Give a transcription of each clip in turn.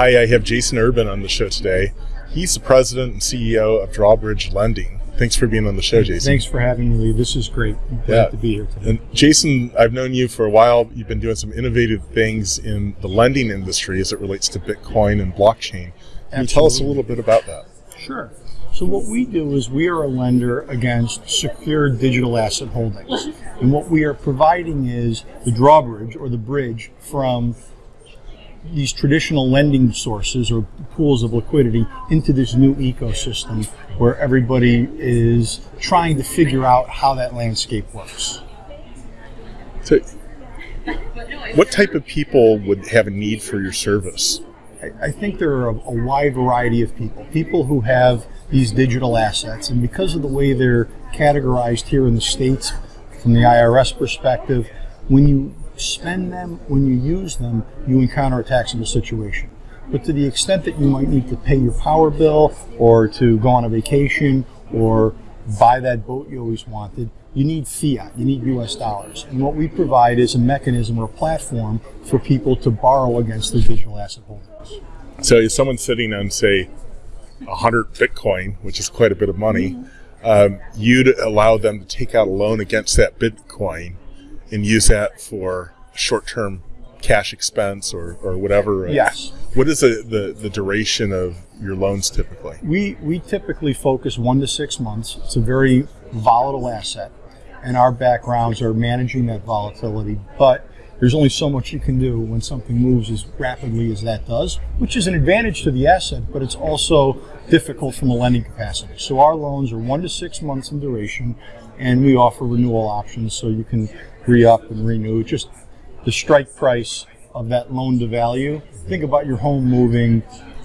Hi, I have Jason Urban on the show today. He's the president and CEO of Drawbridge Lending. Thanks for being on the show, Jason. Thanks for having me, Lee. This is great. I'm glad Yeah. to be here today. And Jason, I've known you for a while. You've been doing some innovative things in the lending industry as it relates to Bitcoin and blockchain. Can you tell us a little bit about that? Sure. So what we do is we are a lender against secure digital asset holdings. And what we are providing is the drawbridge or the bridge from these traditional lending sources or pools of liquidity into this new ecosystem where everybody is trying to figure out how that landscape works. So, what type of people would have a need for your service? I- I think there are a, a wide variety of people. People who have these digital assets, and because of the way they're categorized here in the States from the IRS perspective, when you spend them, when you use them, you encounter a taxable situation. But to the extent that you might need to pay your power bill or to go on a vacation or buy that boat you always wanted, you need fiat, you need US dollars. And what we provide is a mechanism or a platform for people to borrow against their digital asset holdings. So, if someone's sitting on, say, 100 Bitcoin, which is quite a bit of money, um, you'd allow them to take out a loan against that Bitcoin and use that for short term cash expense or, or whatever. Yes. What is the, the, the duration of your loans typically? We, we typically focus one to six months. It's a very volatile asset, and our backgrounds are managing that volatility. But there's only so much you can do when something moves as rapidly as that does, which is an advantage to the asset, but it's also difficult from a lending capacity. So our loans are one to six months in duration, and we offer renewal options so you can re up and renew. Just the strike price of that loan to value. Think about your home moving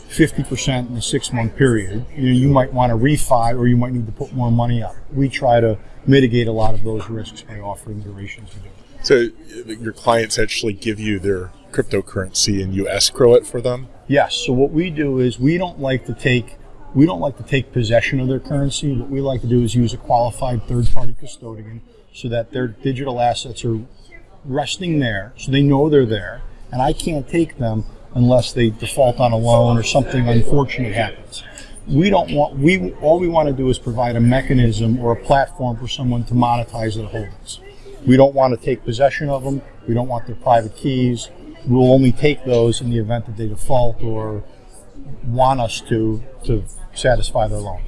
50% in a six month period. You, know, you might want to refi or you might need to put more money up. We try to mitigate a lot of those risks by offering durations to do. So, your clients actually give you their cryptocurrency and you escrow it for them? Yes. So what we do is we don't like to take we don't like to take possession of their currency. What we like to do is use a qualified third party custodian so that their digital assets are resting there, so they know they're there, and I can't take them unless they default on a loan or something unfortunate happens. We don't want we all we want to do is provide a mechanism or a platform for someone to monetize their holdings. We don't want to take possession of them. We don't want their private keys. We'll only take those in the event that they default or want us to to satisfy their loan.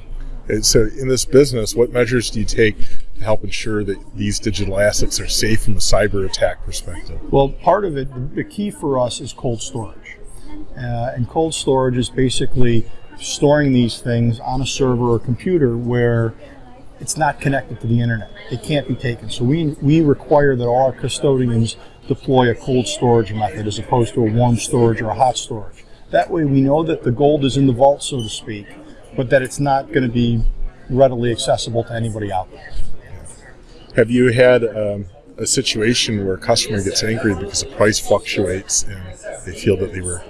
So, in this business, what measures do you take help ensure that these digital assets are safe from a cyber attack perspective? Well, part of it, the key for us is cold storage. Uh, and cold storage is basically storing these things on a server or computer where it's not connected to the internet. It can't be taken. So we, we require that all our custodians deploy a cold storage method as opposed to a warm storage or a hot storage. That way we know that the gold is in the vault, so to speak, but that it's not going to be readily accessible to anybody out there. Have you had um, a situation where a customer gets angry because the price fluctuates and they feel that they were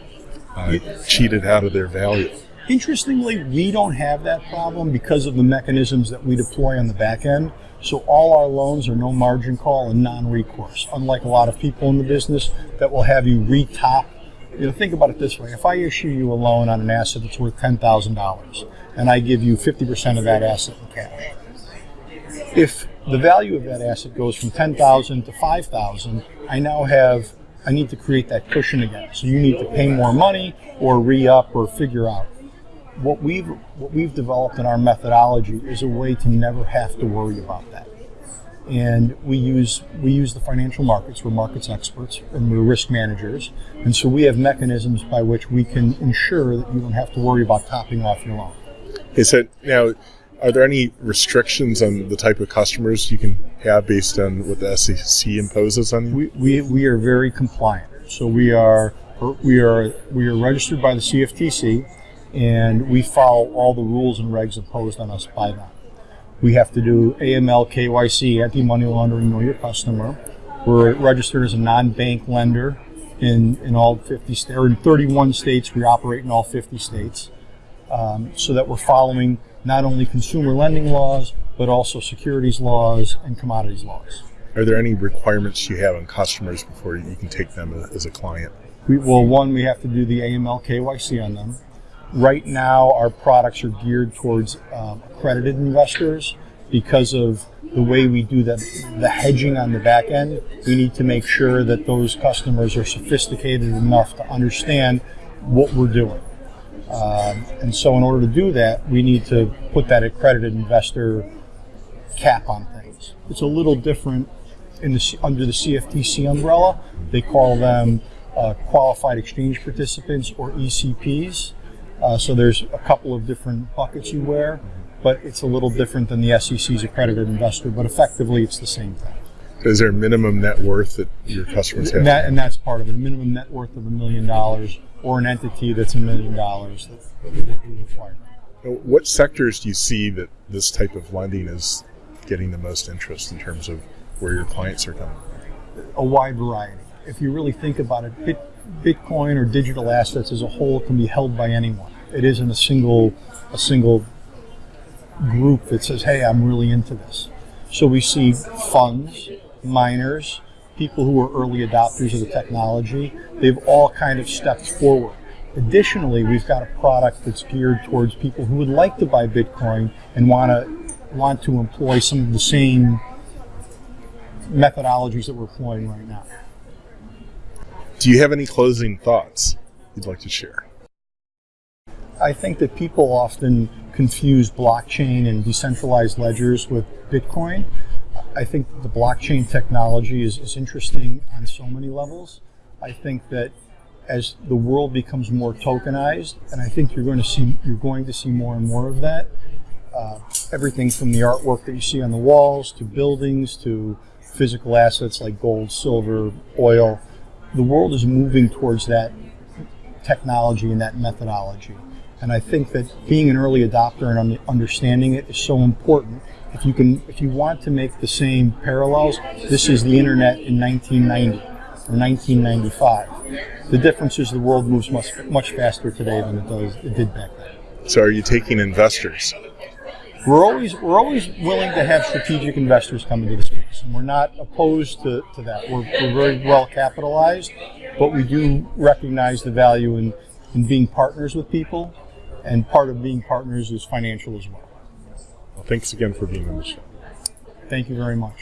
uh, cheated out of their value? Interestingly, we don't have that problem because of the mechanisms that we deploy on the back end. So all our loans are no margin call and non-recourse, unlike a lot of people in the business that will have you re-top. You know, think about it this way: if I issue you a loan on an asset that's worth ten thousand dollars, and I give you fifty percent of that asset in cash, if the value of that asset goes from 10,000 to 5,000, I now have I need to create that cushion again. So you need to pay more money or re-up or figure out. What we've what we've developed in our methodology is a way to never have to worry about that. And we use we use the financial markets. We're markets experts and we're risk managers. And so we have mechanisms by which we can ensure that you don't have to worry about topping off your loan. He said, now, are there any restrictions on the type of customers you can have based on what the SEC imposes on you? We, we, we are very compliant. So we are we are we are registered by the CFTC, and we follow all the rules and regs imposed on us by them. We have to do AML, KYC, anti-money laundering, know your customer. We're registered as a non-bank lender in, in all 50 states, or in 31 states. We operate in all 50 states, um, so that we're following not only consumer lending laws, but also securities laws and commodities laws. Are there any requirements you have on customers before you can take them as a client? We, well, one, we have to do the AML KYC on them. Right now, our products are geared towards um, accredited investors because of the way we do the, the hedging on the back end. We need to make sure that those customers are sophisticated enough to understand what we're doing. Um, and so, in order to do that, we need to put that accredited investor cap on things. It's a little different in the, under the CFTC umbrella. They call them uh, qualified exchange participants or ECPs. Uh, so there's a couple of different buckets you wear, but it's a little different than the SEC's accredited investor. But effectively, it's the same thing. Is there a minimum net worth that your customers have? And, that, and that's part of it. A minimum net worth of a million dollars or an entity that's a million dollars that that we require. What sectors do you see that this type of lending is getting the most interest in terms of where your clients are coming? a wide variety. If you really think about it, Bit, Bitcoin or digital assets as a whole can be held by anyone. It isn't a single a single group that says, "Hey, I'm really into this." So we see funds, miners, people who are early adopters of the technology. They've all kind of stepped forward. Additionally, we've got a product that's geared towards people who would like to buy Bitcoin and want to want to employ some of the same methodologies that we're employing right now. Do you have any closing thoughts you'd like to share? I think that people often confuse blockchain and decentralized ledgers with Bitcoin. I think the blockchain technology is, is interesting on so many levels. I think that as the world becomes more tokenized, and I think you're going to see you're going to see more and more of that. Uh, everything from the artwork that you see on the walls to buildings to physical assets like gold, silver, oil. The world is moving towards that technology and that methodology. And I think that being an early adopter and understanding it is so important. If you can, if you want to make the same parallels, this is the internet in 1990 or 1995. The difference is the world moves much much faster today than it does it did back then. So, are you taking investors? We're always we're always willing to have strategic investors come into the space, and we're not opposed to, to that. We're, we're very well capitalized, but we do recognize the value in, in being partners with people, and part of being partners is financial as well. Well, thanks again for being on the show. Thank you very much.